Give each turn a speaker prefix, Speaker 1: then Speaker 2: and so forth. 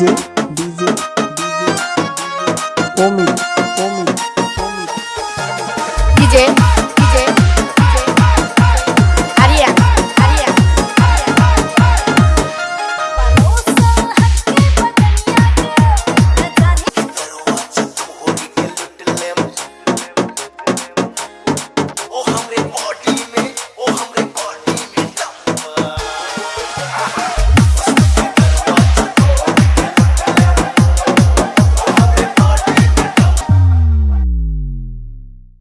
Speaker 1: DJ, DJ, DJ,
Speaker 2: DJ.